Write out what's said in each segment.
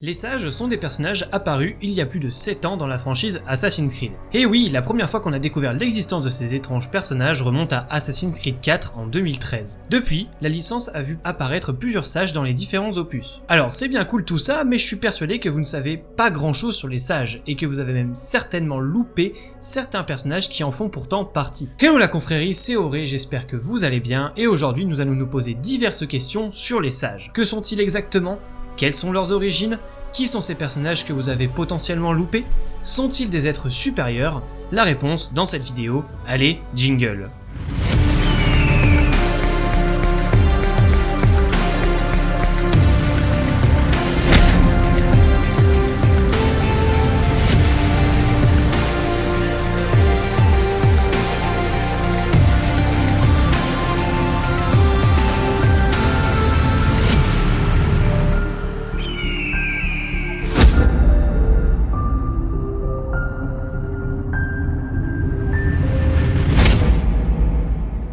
Les sages sont des personnages apparus il y a plus de 7 ans dans la franchise Assassin's Creed. Et oui, la première fois qu'on a découvert l'existence de ces étranges personnages remonte à Assassin's Creed 4 en 2013. Depuis, la licence a vu apparaître plusieurs sages dans les différents opus. Alors c'est bien cool tout ça, mais je suis persuadé que vous ne savez pas grand chose sur les sages, et que vous avez même certainement loupé certains personnages qui en font pourtant partie. Hello la confrérie, c'est Auré, j'espère que vous allez bien, et aujourd'hui nous allons nous poser diverses questions sur les sages. Que sont-ils exactement? Quelles sont leurs origines? Qui sont ces personnages que vous avez potentiellement loupés? Sont-ils des êtres supérieurs? La réponse dans cette vidéo, allez, jingle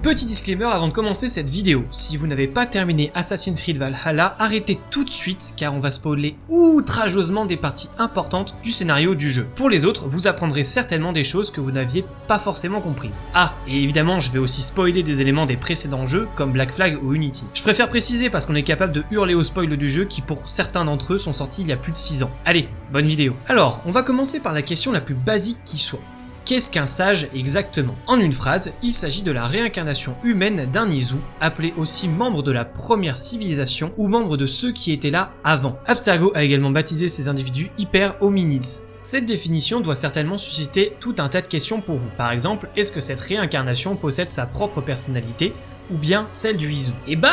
Petit disclaimer avant de commencer cette vidéo, si vous n'avez pas terminé Assassin's Creed Valhalla, arrêtez tout de suite car on va spoiler outrageusement des parties importantes du scénario du jeu. Pour les autres, vous apprendrez certainement des choses que vous n'aviez pas forcément comprises. Ah, et évidemment je vais aussi spoiler des éléments des précédents jeux comme Black Flag ou Unity. Je préfère préciser parce qu'on est capable de hurler au spoil du jeu qui pour certains d'entre eux sont sortis il y a plus de 6 ans. Allez, bonne vidéo. Alors, on va commencer par la question la plus basique qui soit. Qu'est-ce qu'un sage exactement? En une phrase, il s'agit de la réincarnation humaine d'un Izu, appelé aussi membre de la première civilisation ou membre de ceux qui étaient là avant. Abstergo a également baptisé ces individus hyper-hominides. Cette définition doit certainement susciter tout un tas de questions pour vous. Par exemple, est-ce que cette réincarnation possède sa propre personnalité ou bien celle du Izu? Eh bah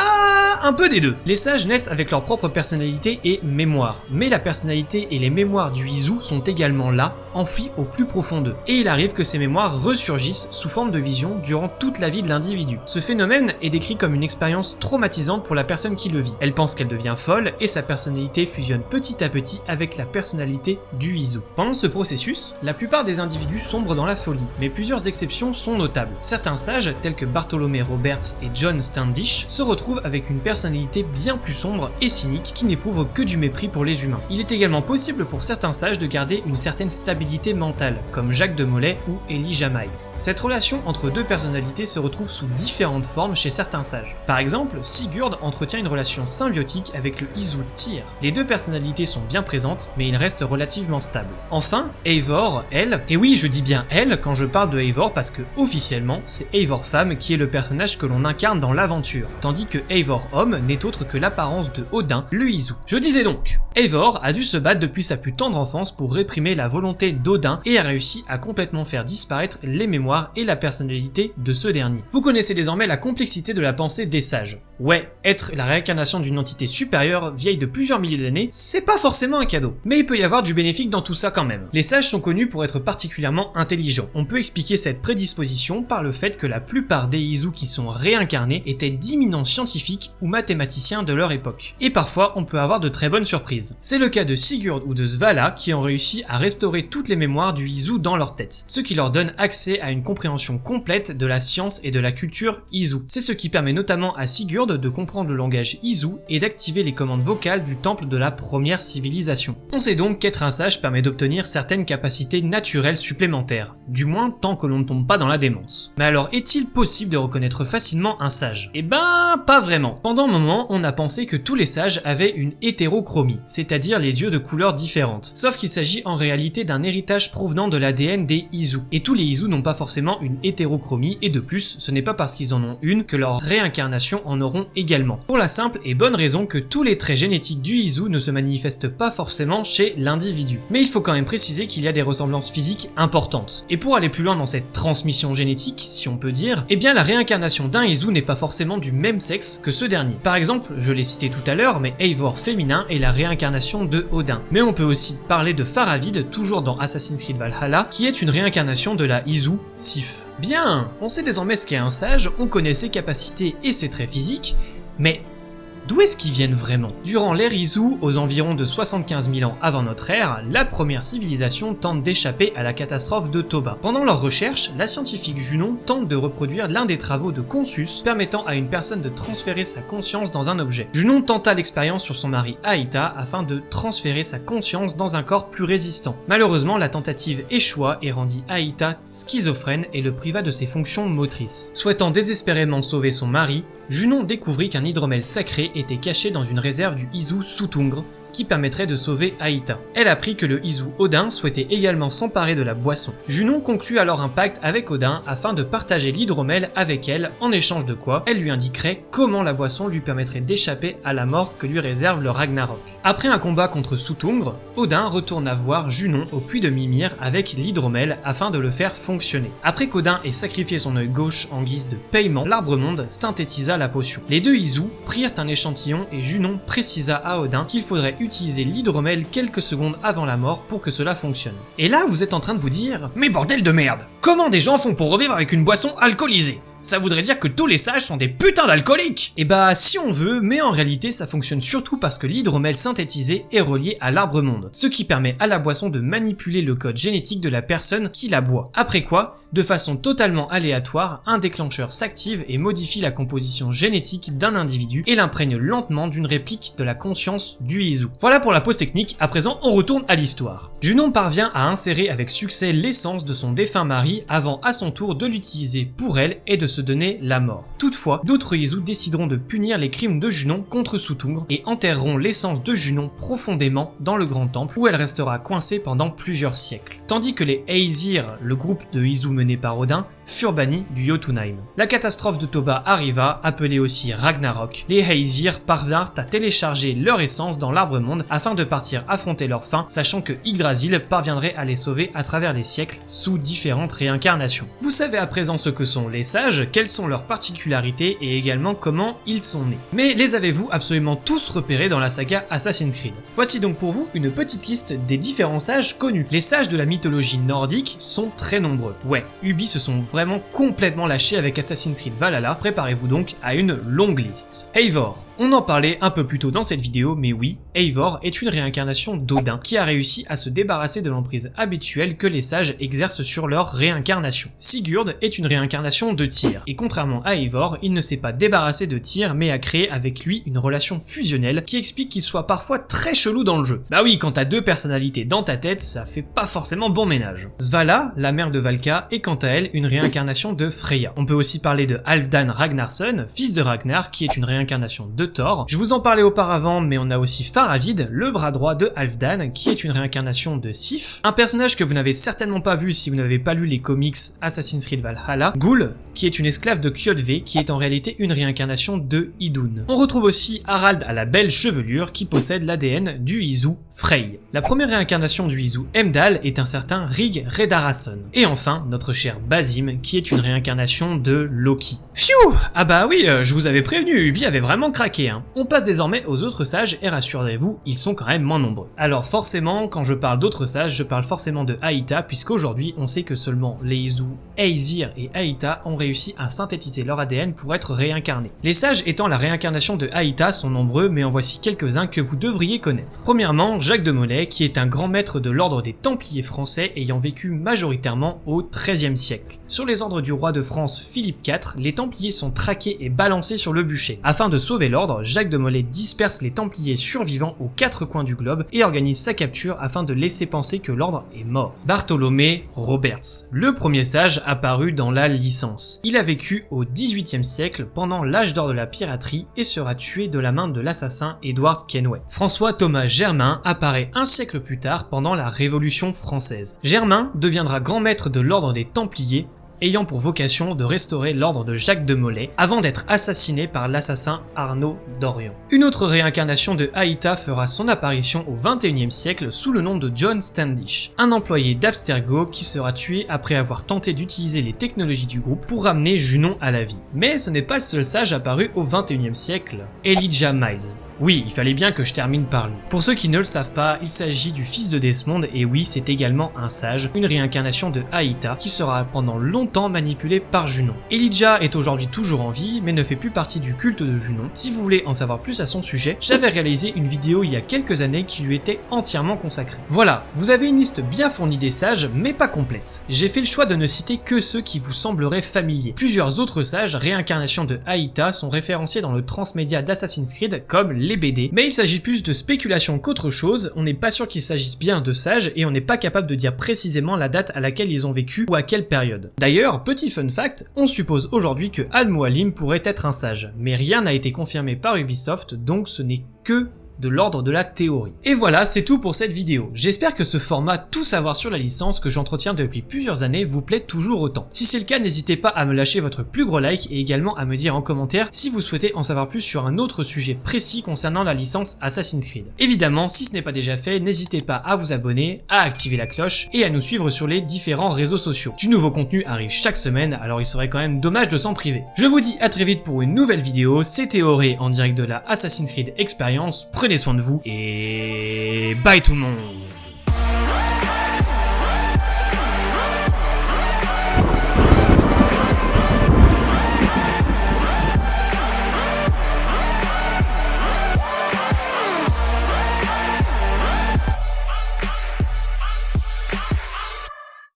un peu des deux Les sages naissent avec leur propre personnalité et mémoire, mais la personnalité et les mémoires du Izu sont également là, enfouis au plus profond d'eux. Et il arrive que ces mémoires ressurgissent sous forme de vision durant toute la vie de l'individu. Ce phénomène est décrit comme une expérience traumatisante pour la personne qui le vit. Elle pense qu'elle devient folle et sa personnalité fusionne petit à petit avec la personnalité du Izu. Pendant ce processus, la plupart des individus sombrent dans la folie, mais plusieurs exceptions sont notables. Certains sages, tels que Bartholomé Roberts et John Standish, se retrouvent avec une personnalité bien plus sombre et cynique qui n'éprouve que du mépris pour les humains. Il est également possible pour certains sages de garder une certaine stabilité mentale, comme Jacques de Molay ou Elijah Miles. Cette relation entre deux personnalités se retrouve sous différentes formes chez certains sages. Par exemple, Sigurd entretient une relation symbiotique avec le Izu Tyr. Les deux personnalités sont bien présentes, mais ils restent relativement stables. Enfin, Eivor, elle, et oui je dis bien elle quand je parle de Eivor parce que officiellement c'est Eivor femme qui est le personnage que l'on incarne dans l'aventure, tandis que Eivor homme n'est autre que l'apparence de Odin, le Izu. Je disais donc, Eivor a dû se battre depuis sa plus tendre enfance pour réprimer la volonté d'Odin et a réussi à complètement faire disparaître les mémoires et la personnalité de ce dernier. Vous connaissez désormais la complexité de la pensée des sages. Ouais, être la réincarnation d'une entité supérieure vieille de plusieurs milliers d'années, c'est pas forcément un cadeau. Mais il peut y avoir du bénéfique dans tout ça quand même. Les sages sont connus pour être particulièrement intelligents. On peut expliquer cette prédisposition par le fait que la plupart des Izu qui sont réincarnés étaient d'imminents scientifiques ou mathématiciens de leur époque. Et parfois, on peut avoir de très bonnes surprises. C'est le cas de Sigurd ou de Svala qui ont réussi à restaurer les mémoires du Izu dans leur tête, ce qui leur donne accès à une compréhension complète de la science et de la culture Izu. C'est ce qui permet notamment à Sigurd de comprendre le langage Izu et d'activer les commandes vocales du temple de la première civilisation. On sait donc qu'être un sage permet d'obtenir certaines capacités naturelles supplémentaires, du moins tant que l'on ne tombe pas dans la démence. Mais alors est-il possible de reconnaître facilement un sage? Eh ben, pas vraiment. Pendant un moment, on a pensé que tous les sages avaient une hétérochromie, c'est-à-dire les yeux de couleurs différentes. Sauf qu'il s'agit en réalité d'un provenant de l'ADN des Izu. Et tous les Izu n'ont pas forcément une hétérochromie, et de plus, ce n'est pas parce qu'ils en ont une que leur réincarnation en auront également. Pour la simple et bonne raison que tous les traits génétiques du Izu ne se manifestent pas forcément chez l'individu. Mais il faut quand même préciser qu'il y a des ressemblances physiques importantes. Et pour aller plus loin dans cette transmission génétique, si on peut dire, eh bien la réincarnation d'un Izu n'est pas forcément du même sexe que ce dernier. Par exemple, je l'ai cité tout à l'heure, mais Eivor féminin est la réincarnation de Odin. Mais on peut aussi parler de Faravid, toujours dans Assassin's Creed Valhalla, qui est une réincarnation de la Izu Sif. Bien, on sait désormais ce qu'est un sage, on connaît ses capacités et ses traits physiques, mais D'où est-ce qu'ils viennent vraiment? Durant l'ère Izu, aux environs de 75 000 ans avant notre ère, la première civilisation tente d'échapper à la catastrophe de Toba. Pendant leurs recherches, la scientifique Junon tente de reproduire l'un des travaux de Consus permettant à une personne de transférer sa conscience dans un objet. Junon tenta l'expérience sur son mari Aïta afin de transférer sa conscience dans un corps plus résistant. Malheureusement, la tentative échoua et rendit Aïta schizophrène et le priva de ses fonctions motrices. Souhaitant désespérément sauver son mari, Junon découvrit qu'un hydromel sacré était caché dans une réserve du Izu Soutungre, qui permettrait de sauver Aïta. Elle apprit que le Izu Odin souhaitait également s'emparer de la boisson. Junon conclut alors un pacte avec Odin afin de partager l'hydromel avec elle, en échange de quoi elle lui indiquerait comment la boisson lui permettrait d'échapper à la mort que lui réserve le Ragnarok. Après un combat contre Soutungre, Odin retourna voir Junon au puits de Mimir avec l'hydromel afin de le faire fonctionner. Après qu'Odin ait sacrifié son œil gauche en guise de paiement, l'arbre-monde synthétisa la potion. Les deux Izu prirent un échantillon et Junon précisa à Odin qu'il faudrait utiliser l'hydromel quelques secondes avant la mort pour que cela fonctionne. Et là, vous êtes en train de vous dire « Mais bordel de merde Comment des gens font pour revivre avec une boisson alcoolisée ?» ça voudrait dire que tous les sages sont des putains d'alcooliques Et bah si on veut, mais en réalité ça fonctionne surtout parce que l'hydromel synthétisé est relié à l'arbre monde, ce qui permet à la boisson de manipuler le code génétique de la personne qui la boit. Après quoi, de façon totalement aléatoire, un déclencheur s'active et modifie la composition génétique d'un individu et l'imprègne lentement d'une réplique de la conscience du Izu. Voilà pour la pause technique, à présent on retourne à l'histoire. Junon parvient à insérer avec succès l'essence de son défunt mari avant à son tour de l'utiliser pour elle et de se donner la mort. Toutefois, d'autres Izu décideront de punir les crimes de Junon contre Soutungre et enterreront l'essence de Junon profondément dans le grand temple où elle restera coincée pendant plusieurs siècles. Tandis que les Aesir, le groupe de Izu mené par Odin, furent bannis du Jotunheim. La catastrophe de Toba arriva, appelée aussi Ragnarok. Les Aesir parvinrent à télécharger leur essence dans l'arbre monde afin de partir affronter leur fin, sachant que Yggdrasil parviendrait à les sauver à travers les siècles sous différentes réincarnations. Vous savez à présent ce que sont les sages, quelles sont leurs particularités et également comment ils sont nés. Mais les avez-vous absolument tous repérés dans la saga Assassin's Creed? Voici donc pour vous une petite liste des différents sages connus. Les sages de la mythologie nordique sont très nombreux. Ouais, Ubi se sont vraiment complètement lâchés avec Assassin's Creed Valhalla, préparez-vous donc à une longue liste. Eivor, on en parlait un peu plus tôt dans cette vidéo, mais oui, Eivor est une réincarnation d'Odin qui a réussi à se débarrasser de l'emprise habituelle que les sages exercent sur leur réincarnation. Sigurd est une réincarnation de Tyr, et contrairement à Eivor, il ne s'est pas débarrassé de Tyr mais a créé avec lui une relation fusionnelle qui explique qu'il soit parfois très chelou dans le jeu. Bah oui, quand t'as deux personnalités dans ta tête, ça fait pas forcément bon ménage. Svala, la mère de Valka, est quant à elle une réincarnation de Freya. On peut aussi parler de Halfdan Ragnarsson, fils de Ragnar, qui est une réincarnation de Je vous en parlais auparavant, mais on a aussi Faravid, le bras droit de Halfdan, qui est une réincarnation de Sif. Un personnage que vous n'avez certainement pas vu si vous n'avez pas lu les comics Assassin's Creed Valhalla. Ghoul, qui est une esclave de Kjotve, qui est en réalité une réincarnation de Idun. On retrouve aussi Harald à la belle chevelure, qui possède l'ADN du Izu Frey. La première réincarnation du Izu Emdal est un certain Rig Redarason. Et enfin, notre cher Basim, qui est une réincarnation de Loki. Phew Ah bah oui, euh, je vous avais prévenu, Ubi avait vraiment craqué. Hein. On passe désormais aux autres sages, et rassurez-vous, ils sont quand même moins nombreux. Alors forcément, quand je parle d'autres sages, je parle forcément de Aïta, puisqu'aujourd'hui, on sait que seulement les Izu, Aesir et Aïta ont réussi à synthétiser leur ADN pour être réincarnés. Les sages étant la réincarnation de Aïta sont nombreux, mais en voici quelques-uns que vous devriez connaître. Premièrement, Jacques de Molay, qui est un grand maître de l'ordre des Templiers français ayant vécu majoritairement au XIIIe siècle. Sur les ordres du roi de France Philippe IV, les Templiers sont traqués et balancés sur le bûcher. Afin de sauver l'ordre, Jacques de Molay disperse les Templiers survivants aux quatre coins du globe et organise sa capture afin de laisser penser que l'ordre est mort. Bartholomé Roberts, le premier sage apparu dans la licence. Il a vécu au XVIIIe siècle pendant l'âge d'or de la piraterie et sera tué de la main de l'assassin Edward Kenway. François Thomas Germain apparaît un siècle plus tard pendant la Révolution française. Germain deviendra grand maître de l'ordre des Templiers ayant pour vocation de restaurer l'ordre de Jacques de Molay avant d'être assassiné par l'assassin Arnaud d'Orion. Une autre réincarnation de Aïta fera son apparition au 21e siècle sous le nom de John Standish, un employé d'Abstergo qui sera tué après avoir tenté d'utiliser les technologies du groupe pour ramener Junon à la vie. Mais ce n'est pas le seul sage apparu au 21e siècle, Elijah Miles. Oui, il fallait bien que je termine par lui. Pour ceux qui ne le savent pas, il s'agit du fils de Desmond et oui, c'est également un sage, une réincarnation de Aïta qui sera pendant longtemps manipulé par Junon. Elijah est aujourd'hui toujours en vie, mais ne fait plus partie du culte de Junon. Si vous voulez en savoir plus à son sujet, j'avais réalisé une vidéo il y a quelques années qui lui était entièrement consacrée. Voilà, vous avez une liste bien fournie des sages, mais pas complète. J'ai fait le choix de ne citer que ceux qui vous sembleraient familiers. Plusieurs autres sages, réincarnations de Aïta, sont référenciés dans le transmédia d'Assassin's Creed comme les BD, mais il s'agit plus de spéculation qu'autre chose, on n'est pas sûr qu'il s'agisse bien de sages et on n'est pas capable de dire précisément la date à laquelle ils ont vécu ou à quelle période. D'ailleurs, petit fun fact, on suppose aujourd'hui que Al-Mualim pourrait être un sage, mais rien n'a été confirmé par Ubisoft, donc ce n'est que de l'ordre de la théorie. Et voilà, c'est tout pour cette vidéo. J'espère que ce format tout savoir sur la licence que j'entretiens depuis plusieurs années vous plaît toujours autant. Si c'est le cas, n'hésitez pas à me lâcher votre plus gros like et également à me dire en commentaire si vous souhaitez en savoir plus sur un autre sujet précis concernant la licence Assassin's Creed. Évidemment, si ce n'est pas déjà fait, n'hésitez pas à vous abonner, à activer la cloche et à nous suivre sur les différents réseaux sociaux. Du nouveau contenu arrive chaque semaine, alors il serait quand même dommage de s'en priver. Je vous dis à très vite pour une nouvelle vidéo, c'était Auré en direct de la Assassin's Creed Experience, prenez soin de vous et bye tout le monde